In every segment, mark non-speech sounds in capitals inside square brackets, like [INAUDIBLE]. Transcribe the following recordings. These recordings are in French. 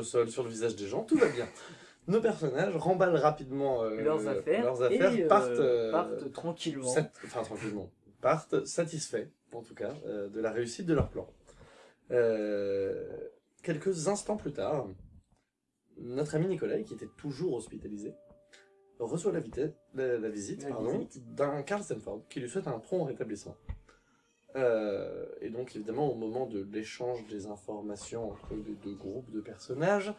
au sol, sur le visage des gens, tout va bien. Nos personnages remballent rapidement euh, leurs affaires, leurs affaires et euh, partent, euh, partent tranquillement. sat- enfin tranquillement, partent satisfaits, en tout cas, de la réussite de leur plan. Quelques instants plus tard, notre ami Nicolas, qui était toujours hospitalisé, reçoit la, la, la visite, visite. d'un Carl Stanford qui lui souhaite un prompt rétablissement. Euh, et donc évidemment au moment de l'échange des informations entre les deux groupes de personnages,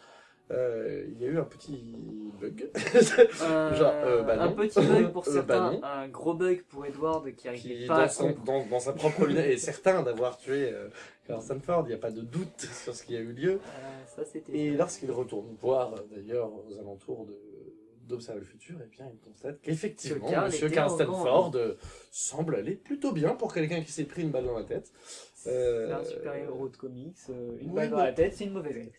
euh, il y a eu un petit bug [LAUGHS] Genre, euh, bah un petit bug [LAUGHS] pour certains, bah non. un gros bug pour Edward qui à dans, son- comprendre. dans, dans sa propre lunette est [LAUGHS] certain d'avoir tué Carl Stanford, il n'y a pas de doute sur ce qui a eu lieu. Ça. Et lorsqu'il retourne voir d'ailleurs aux alentours de d'observer le futur, et bien il constate qu'effectivement Monsieur Carl euh, semble aller plutôt bien pour quelqu'un qui s'est pris une balle dans la tête. C'est Euh, un super héros de comics, euh, une oui, balle dans la tête, c'est une mauvaise grippe.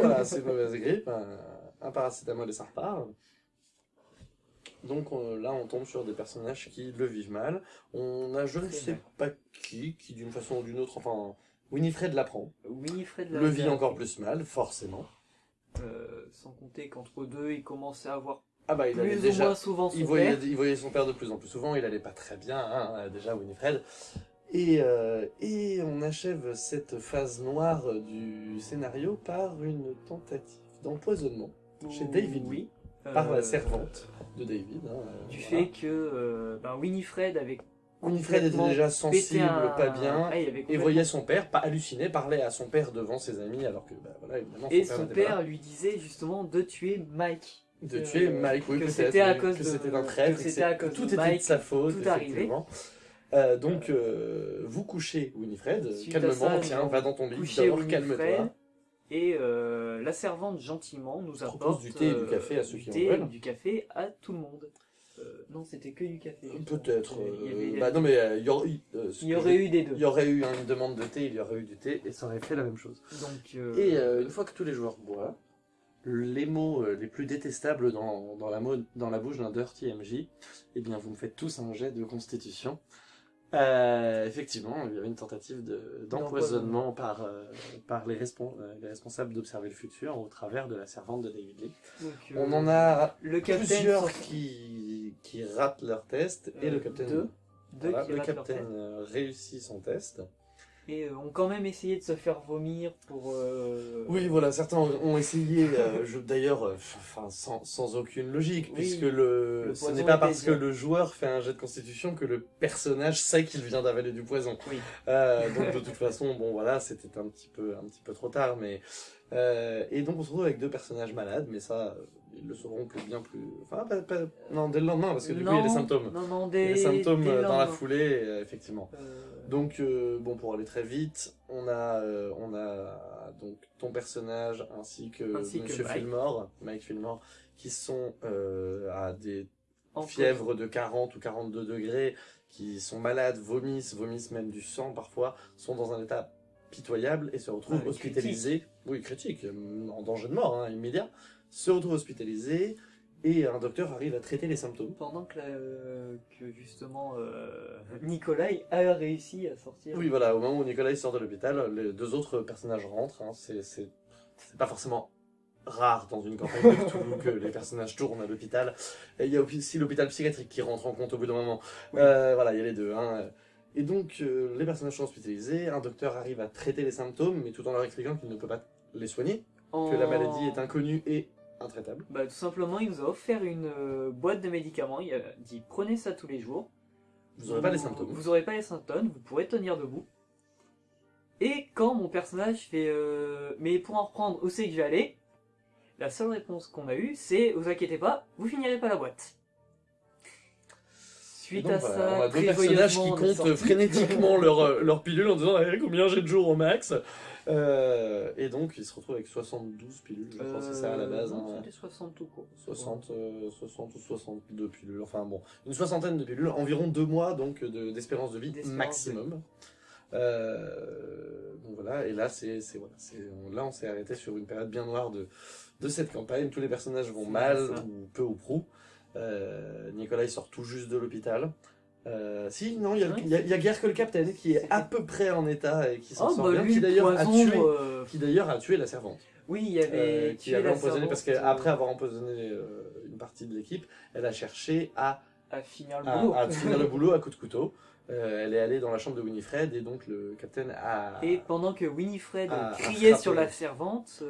voilà, c'est une mauvaise grippe, un, un paracétamol et ça repart. Donc on- là, on tombe sur des personnages qui le vivent mal. On a je ne sais pas qui, qui d'une façon ou d'une autre, enfin, Winifred l'apprend, Winifred le vit encore plus mal, forcément. Euh, sans compter qu'entre deux, il commençait à avoir Ah bah il plus ou déjà, moins souvent son il voyait, père. il voyait son père de plus en plus souvent, il allait pas très bien, hein, déjà Winifred. Et, euh, et on achève cette phase noire du scénario par une tentative d'empoisonnement chez David Oui. par la Euh, servante de David. hein, euh, Du voilà. fait que euh, ben, Winifred avait Winifred était déjà sensible, un- pas bien, Ah, et voyait son père, pas halluciner, parlait à son père devant ses amis, alors que, bah, voilà, évidemment, Et son père son père lui disait justement de tuer Mike. De euh, tuer Mike, oui, que c'était à cause que c'était un que traître, c'était que à c'est- cause tout de était de sa faute, effectivement. Euh, donc, euh, vous couchez Winifred, calmement, tiens, va dans ton lit, Winifred, calme-toi. Et euh, la servante gentiment nous Propose apporte du thé et du euh, café à ceux qui en veulent. du café à tout le monde. Euh, non, c'était que du café. Peut-être. Il y euh, avait- bah non, mais euh, il y aurait, euh, il y eu des deux. il y aurait eu une demande de thé, il y aurait eu du thé, et ça aurait fait la même chose. Donc, euh, Et euh, une fois que tous les joueurs boivent, les mots euh, les plus détestables dans, dans, la, mo- dans la bouche d'un Dirty MJ, eh bien vous me faites tous un jet de constitution. Euh, effectivement, il y avait une tentative de- d'empoisonnement par, euh, par les, respon- les responsables d'Observer le Futur au travers de la servante de David Lee. donc, euh, On en a le capitaine plusieurs qui, qui ratent leur test, et le capitaine, deux. deux voilà, qui le capitaine réussit son test. Et euh, ont quand même essayé de se faire vomir pour. euh, Oui, voilà, certains ont essayé, euh, d'ailleurs, enfin, sans, sans aucune logique, Oui, puisque le, le ce n'est pas parce que le joueur fait un jet de constitution que le personnage sait qu'il vient d'avaler du poison. Oui. Euh, donc de [LAUGHS] toute façon, bon voilà, c'était un petit peu, un petit peu trop tard, mais et donc on se retrouve avec deux personnages malades, mais ça, ils le sauront plus bien plus, enfin pas, pas- non dès le lendemain parce que du coup il y a les Non, symptômes, Non, non, il y a des, les symptômes des dans la foulée, euh, effectivement. Euh, Donc, euh, bon, pour aller très vite, on a, euh, on a donc ton personnage ainsi que Ainsi que Monsieur Mike. Fillmore, Mike Fillmore, qui sont euh, à des en fièvres de 40 ou 42 degrés, qui sont malades, vomissent, vomissent même du sang parfois, sont dans un état pitoyable et se retrouvent Ah, hospitalisés, oui critique, en danger de mort hein, immédiat, se retrouvent hospitalisés et un docteur arrive à traiter les symptômes. Pendant que, euh, que justement euh, Nikolai a réussi à sortir. Oui, voilà, au moment où Nicolas sort de l'hôpital, les deux autres personnages rentrent. hein, c'est pas forcément rare dans une campagne de Cthulhu que les personnages tournent à l'hôpital. Et il y a aussi l'hôpital psychiatrique qui rentre en compte au bout d'un moment. Oui. Euh, voilà, il y a les deux. Hein. Et donc, euh, les personnages sont hospitalisés, un docteur arrive à traiter les symptômes, mais tout en leur expliquant qu'il ne peut pas les soigner, que la maladie est inconnue et intraitable. Bah, tout simplement, il nous a offert une euh, boîte de médicaments. Il a dit prenez ça tous les jours. Vous n'aurez pas les symptômes. Vous aurez pas les symptômes, vous pourrez tenir debout. Et quand mon personnage fait euh, mais pour en reprendre, où c'est que je vais aller La seule réponse qu'on a eue, c'est vous inquiétez pas, vous finirez pas la boîte. Suite donc, à voilà, ça, on a deux personnages qui comptent frénétiquement leur, euh, leur pilule en disant Eh, combien j'ai de jours au max Euh, Et donc ils se retrouvent avec 72 pilules, je crois que c'est ça à la base. Euh, non, hein. C'était 60 tout court. 60, euh, 60 ou 62 pilules, enfin bon, une soixantaine de pilules, environ deux mois donc de- d'espérance de vie de maximum. Euh, donc voilà, et là c'est c'est- voilà, c'est- là on s'est arrêté sur une période bien noire de, de cette campagne. Tous les personnages vont mal, ça. ou peu ou prou. Euh, Nicolas il sort tout juste de l'hôpital. Euh, si, non, il y, a- y y guère que le capitaine qui est à peu près en état et qui s'en Oh sort bah bien, lui, qui le d'ailleurs a tué, euh, qui d'ailleurs a tué la servante. Oui, il y avait Euh, qui avait empoisonné parce qu'après euh, avoir empoisonné euh, une partie de l'équipe, elle a cherché à, à finir le à, boulot. à [LAUGHS] finir le boulot à coup de couteau. Euh, elle est allée dans la chambre de Winifred et donc le capitaine a. Et pendant que Winifred à- à criait sur la servante,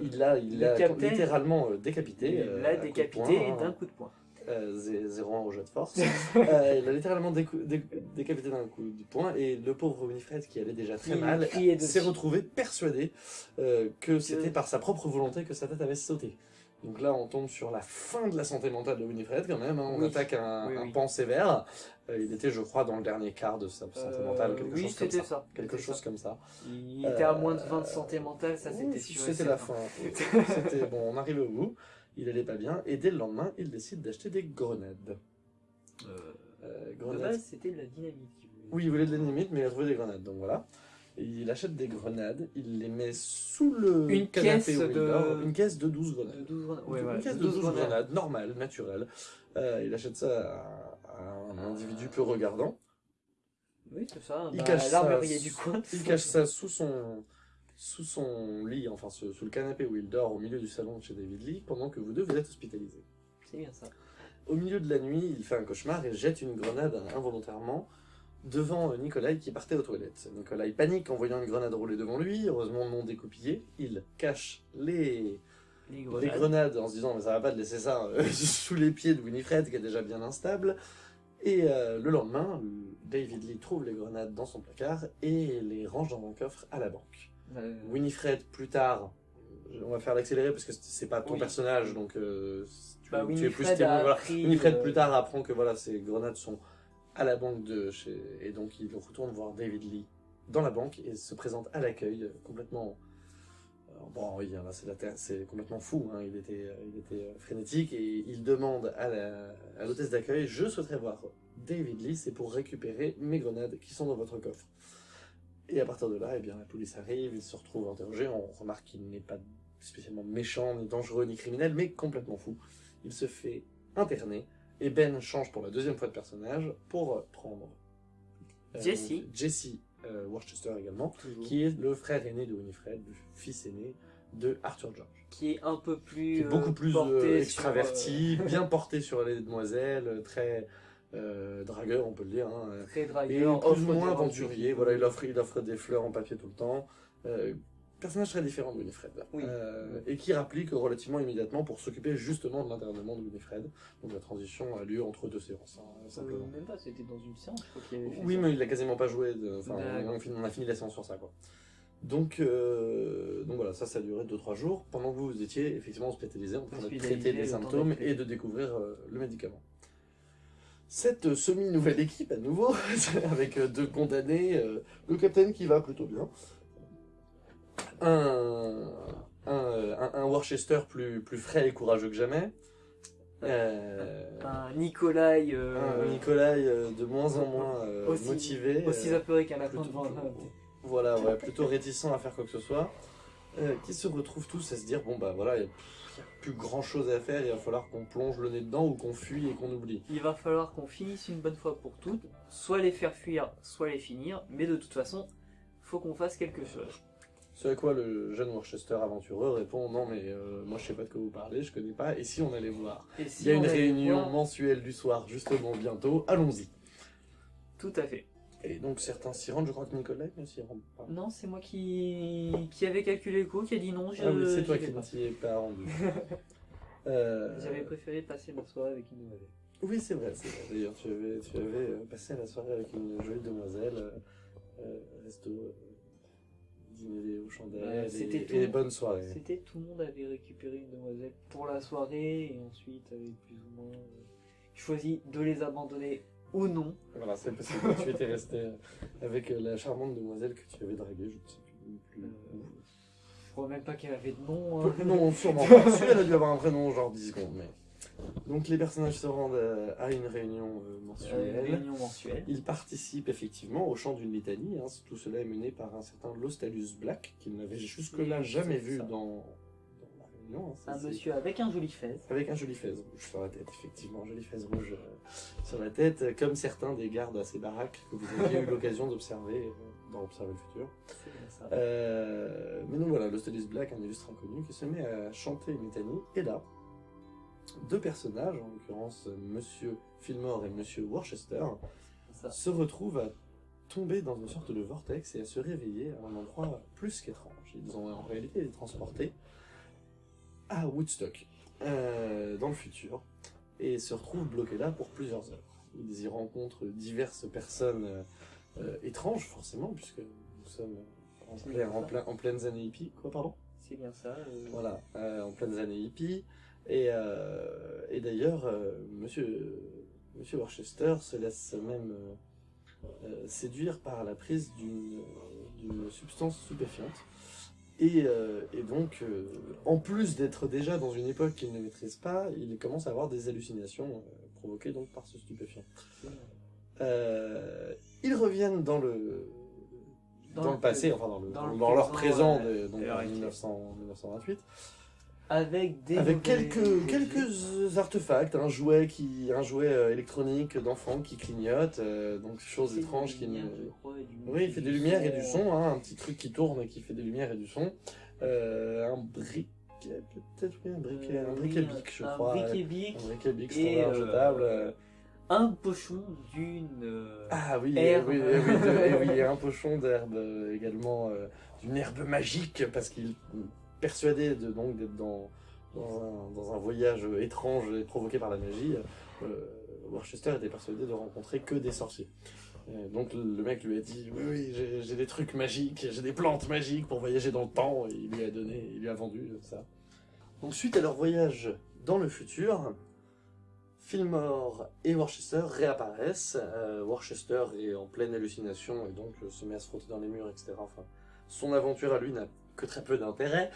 il l'a il littéralement décapité. il l'a à décapité hein. d'un coup de poing. Euh, zé- 0-1 au jeu de force. [LAUGHS] Euh, il a littéralement décou- dé- décapité d'un coup de poing et le pauvre Winifred qui allait déjà très Il mal s'est retrouvé persuadé euh, que c'était par sa propre volonté que sa tête avait sauté. Donc là, on tombe sur la fin de la santé mentale de Winifred quand même. hein. On Oui. attaque un, Oui, un oui. pan sévère. Euh, il était, je crois, dans le dernier quart de sa santé mentale, quelque chose comme ça. ça. Quelque C'était chose ça. comme ça. Il était à moins de 20 de santé mentale, ça c'était Ouh, sûr. C'était la fin. [LAUGHS] C'était bon, on arrivait au bout. Il allait pas bien et dès le lendemain, il décide d'acheter des grenades. Euh, Euh, de grenades. c'était de la dynamite. Oui, il voulait de l'ennemi, mais il a trouvé des grenades, donc voilà. Il achète des grenades, il les met sous le Une canapé caisse où il de- dort. Une caisse de 12 De grenades. 12 grenades. Une- Ouais, une voilà, caisse de de 12 12 grenades, grenades. normale, naturelle. Euh, il achète ça à, à un individu peu regardant. Oui, c'est ça. Il bah, cache ça L'armurier du coin. Il cache ça sous son, sous son lit, enfin sous, sous le canapé où il dort au milieu du salon de chez David Lee, pendant que vous deux vous êtes hospitalisés. C'est bien ça. Au milieu de la nuit, il fait un cauchemar et jette une grenade involontairement devant euh, Nikolai qui partait aux toilettes. Nikolai panique en voyant une grenade rouler devant lui, heureusement non découpillée. Il cache les, Les les grenades. grenades en se disant mais ça va pas de laisser ça euh, [LAUGHS] sous les pieds de Winifred qui est déjà bien instable. Et euh, le lendemain, David Lee trouve les grenades dans son placard et les range dans un coffre à la banque. Euh, Winifred, plus tard, on va faire l'accélérer parce que c'est pas ton Oui. personnage, donc euh, tu, bah, tu es plus Winifred témoin. voilà. Winifred euh, plus tard apprend que voilà, ces grenades sont à la banque de chez... Et donc il retourne voir David Lee dans la banque et se présente à l'accueil complètement... Bon oui, là, c'est la terre- c'est complètement fou, hein, il était, il était frénétique et il demande à l'hôtesse d'accueil, je souhaiterais voir David Lee, c'est pour récupérer mes grenades qui sont dans votre coffre. Et à partir de là, eh bien, la police arrive, il se retrouve interrogé, on remarque qu'il n'est pas spécialement méchant, ni dangereux, ni criminel, mais complètement fou. Il se fait interner, et Ben change pour la deuxième fois de personnage pour euh, prendre euh, Jesse. Jesse euh, Worcester également, toujours. qui est le frère aîné de Winifred, le fils aîné de Arthur George. qui est un peu plus Qui est beaucoup plus sur, extraverti, [LAUGHS] bien porté sur les demoiselles, très euh, dragueur, on peut le dire. hein, très et dragueur, plus offre ou moins aventurier. Voilà, il offre, il offre des fleurs en papier tout le temps. Euh, personnage très différent de Winifred. Oui. Euh, et qui rapplique relativement immédiatement pour s'occuper justement de l'internement de Winifred. Donc la transition a lieu entre deux séances, hein, simplement. même pas, c'était dans une séance, je crois qu'il y avait fait Oui, ça. mais il a quasiment pas joué. de- Enfin, on, a fini la séance sur ça, quoi. Donc, euh, donc voilà, ça, ça a duré 2-3 jours, pendant que vous, étiez effectivement hospitalisé en train de traiter les symptômes et de découvrir euh, le médicament. Cette euh, semi-nouvelle équipe, à nouveau, [LAUGHS] avec euh, deux condamnés, euh, le capitaine qui va plutôt bien, un, un, euh, un, Worcester plus, plus frais et courageux que jamais, euh, Un Nikolai euh, un euh, de moins en moins euh, aussi- motivé. aussi euh, apeuré qu'un lapin devant voilà, ouais, plutôt réticent à faire quoi que ce soit, euh, qui se retrouvent tous à se dire bon bah voilà, il n'y a, plus grand chose à faire, il va falloir qu'on plonge le nez dedans ou qu'on fuit et qu'on oublie. Il va falloir qu'on finisse une bonne fois pour toutes, soit les faire fuir, soit les finir, mais de toute façon, faut qu'on fasse quelque chose. Ce à quoi le jeune Worcester aventureux répond non mais euh, moi je sais pas de quoi vous parlez, je connais pas, et si on allait voir? Si Il y a une réunion voir- mensuelle du soir justement bientôt, allons-y. Tout à fait. Et donc certains s'y rendent, je crois que Nikolai ne s'y rend pas. Non, c'est moi qui... qui avait calculé le coup, qui a dit non, je... ah oui, c'est toi qui ne pas. t'y es pas rendu. [LAUGHS] Euh, J'avais préféré passer ma soirée avec une nouvelle. Oui, c'est vrai, c'est vrai. D'ailleurs, tu avais, tu avais euh, passé la soirée avec une jolie demoiselle, euh, resto, euh, dîner aux chandelles, Ouais, et, c'était tout. et bonnes soirées. C'était tout le monde avait récupéré une demoiselle pour la soirée et ensuite avait plus ou moins euh, choisi de les abandonner ou non. Voilà, c'est parce que tu étais resté euh, avec euh, la charmante demoiselle que tu avais draguée, je ne sais plus. Euh, je crois même pas qu'elle avait de nom. hein. Non, sûrement [LAUGHS] pas. Elle a dû avoir un prénom, genre 10 secondes, mais... Donc les personnages se rendent euh, à une réunion euh, Euh, mensuelle. réunion mensuelle. Ils participent effectivement au chant d'une litanie. hein. Tout cela est mené par un certain Lostalus Black, qu'ils n'avaient jusque-là jamais vu ça. dans, dans la réunion. hein. Ça, Un monsieur avec un joli fez. Avec un joli fez rouge sur la tête, effectivement, un joli fez rouge euh, sur la tête, euh, comme certains des gardes à ces baraques que vous aviez eu l'occasion d'observer euh, dans Observer le futur. Ça. Euh, mais donc Stelius Black, un illustre inconnu, qui se met à chanter une litanie, et là, deux personnages, en l'occurrence Monsieur Fillmore et Monsieur Worcester, se retrouvent à tomber dans une sorte de vortex et à se réveiller à un endroit plus qu'étrange. Ils ont en réalité été transportés à Woodstock, euh, dans le futur, et se retrouvent bloqués là pour plusieurs heures. Ils y rencontrent diverses personnes euh, euh, étranges, forcément, puisque nous sommes en, plein- en, ça. plein- en pleines années hippies. Quoi, pardon? C'est bien ça. euh, Voilà, euh, en pleines années hippies. Et, et d'ailleurs, monsieur, monsieur Worcester se laisse même séduire par la prise d'une substance stupéfiante. Et, euh, et donc, euh, en plus d'être déjà dans une époque qu'il ne maîtrise pas, il commence à avoir des hallucinations euh, provoquées donc par ce stupéfiant. Ils reviennent dans le, dans, Dans le passé, enfin dans, le, dans le dans leur présent, de, donc et leur en actuel. 1900 1928. Avec des Avec mauvais- quelques, quelques artefacts, un jouet, qui, un jouet euh, électronique d'enfant qui clignote, euh, donc chose C'est étrange des qui crois, Oui, il fait des lumières et du son, hein, un petit truc qui tourne et qui fait des lumières et du son. Euh, un briquet, peut-être, oui, un briquet, Euh, un oui, briquet bic, je un crois. briquet bic, Un briquet bic standard euh, jetable. euh. un pochon d'une. euh, Ah oui, herbe. oui, oui, oui, de- et oui, [LAUGHS] un pochon d'herbe euh, également, euh, d'une herbe magique, parce qu'il persuadé de, donc d'être dans, dans, un, voyage étrange et provoqué par la magie. Euh, Worcester était persuadé de rencontrer que des sorciers. Euh, donc le mec lui a dit oui oui j'ai des trucs magiques, j'ai des plantes magiques pour voyager dans le temps il lui a donné, il lui a vendu euh, ça. Donc suite à leur voyage dans le futur, Fillmore et Worcester réapparaissent. Euh, Worcester est en pleine hallucination et donc euh, se met à se frotter dans les murs, etc. Enfin, son aventure à lui n'a que très peu d'intérêt.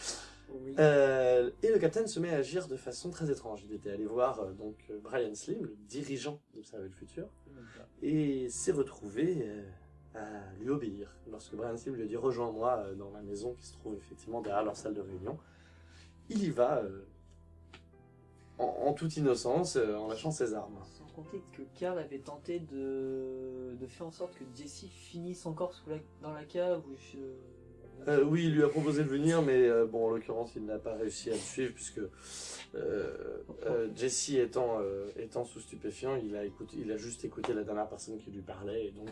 Oui. Euh, et le capitaine se met à agir de façon très étrange. Il était allé voir euh, donc euh, Brian Slim, le dirigeant d'Observer le futur, et s'est retrouvé euh, à lui obéir. Lorsque Brian Slim lui a dit rejoins-moi dans la maison qui se trouve effectivement derrière leur salle de réunion, il y va en, en toute innocence, en lâchant ses armes. Sans compter que Carl avait tenté de, de faire en sorte que Jesse finisse encore sous la... dans la cave où je... Euh, oui, il lui a proposé de venir, mais euh, bon, en l'occurrence, il n'a pas réussi à le suivre puisque euh, Jesse étant, étant sous stupéfiant, il a, écouté, il a juste écouté la dernière personne qui lui parlait et donc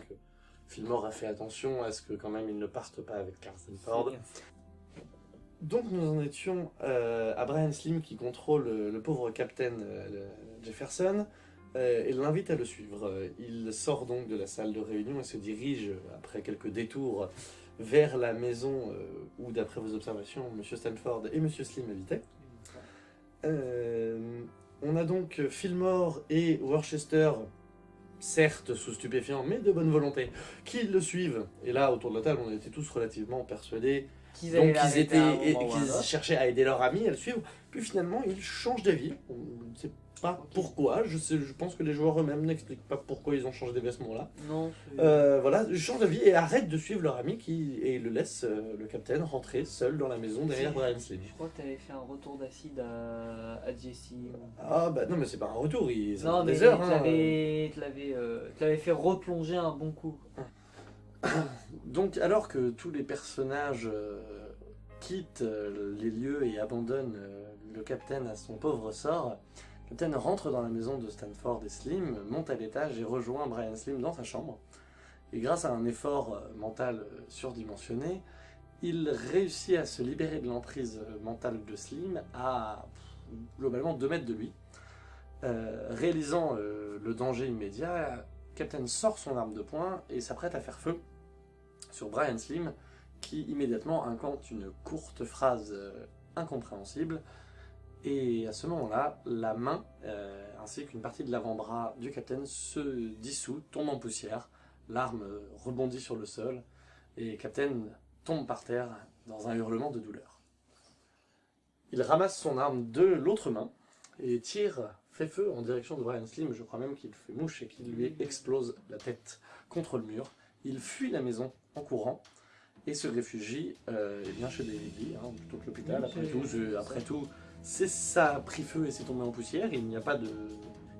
Fillmore a fait attention à ce que quand même il ne parte pas avec Carson Ford. Donc nous en étions à Brian Slim qui contrôle le pauvre capitaine le- Jefferson et l'invite à le suivre. Il sort donc de la salle de réunion et se dirige, après quelques détours, vers la maison euh, où, d'après vos observations, M. Stanford et M. Slim habitaient. Euh, on a donc Fillmore et Worcester, certes sous stupéfiants, mais de bonne volonté, qui le suivent. Et là, autour de la table, on était tous relativement persuadés Qu'ils l'arrêter étaient qu'ils cherchaient à aider leur ami à le suivre. Puis finalement, ils changent d'avis. On ne sait pas pourquoi. Je, sais, je pense que les joueurs eux-mêmes n'expliquent pas pourquoi ils ont changé d'avis à ce moment-là. Non, Euh, voilà, ils changent d'avis et arrêtent de suivre leur ami qui et le laissent euh, le capitaine rentrer seul dans la maison derrière. Brian Slim. je crois que tu avais fait un retour d'acide à, à Jesse. Ah bah non mais c'est pas un retour, ils Non, fait mais des heures. tu hein. l'avais euh, fait replonger un bon coup. [COUGHS] Donc, alors que tous les personnages euh, quittent les lieux et abandonnent le capitaine à son pauvre sort, le capitaine rentre dans la maison de Stanford et Slim, monte à l'étage et rejoint Brian Slim dans sa chambre. Et grâce à un effort euh, mental euh, surdimensionné, il réussit à se libérer de l'emprise euh, mentale de Slim à globalement 2 mètres de lui. Réalisant le danger immédiat, Captain sort son arme de poing et s'apprête à faire feu sur Brian Slim, qui immédiatement incante une courte phrase incompréhensible. Et à ce moment-là, la main euh, ainsi qu'une partie de l'avant-bras du capitaine se dissout, tombe en poussière. L'arme rebondit sur le sol et Captain tombe par terre dans un hurlement de douleur. Il ramasse son arme de l'autre main et tire, fait feu en direction de Brian Slim. Je crois même qu'il fait mouche et qu'il lui explose la tête contre le mur. Il fuit la maison en courant et se réfugie euh, eh bien chez des hein, plutôt que l'hôpital. Après tout, je- après tout, ça a pris feu et c'est tombé en poussière. Il n'y a pas de,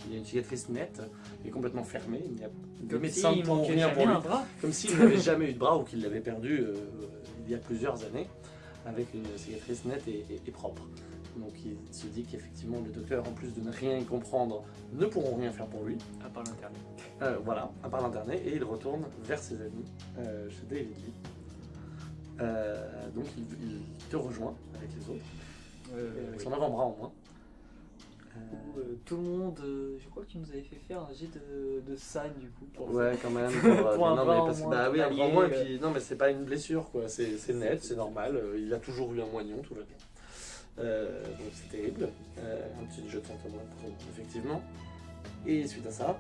il y a une cicatrice nette et complètement fermée. Il n'y a de médecin pour rien pour lui comme s'il n'avait [LAUGHS] jamais eu de bras ou qu'il l'avait perdu euh, il y a plusieurs années. avec une cicatrice nette et, et- et propre. Donc il se dit qu'effectivement le docteur, en plus de ne rien y comprendre, ne pourront rien faire pour lui. À part l'internet. Euh, voilà, à part l'internet, et il retourne vers ses amis euh, chez David Lee. Donc il, il te rejoint avec les autres, et avec son avant-bras en moins. Euh, Où, euh, tout le monde, euh, je crois que tu nous avais fait faire un jet de, de du coup. Pour Ouais, quand même. [LAUGHS] Pour, euh, Pour un non, mais parce moins, bah oui, un bras moins, et euh. puis non, mais c'est pas une blessure, quoi. C'est c'est net, c'est normal. euh, Il a toujours eu un moignon, tout va bien. Euh, donc c'est terrible. Euh, un petit jet de effectivement. Et suite à ça,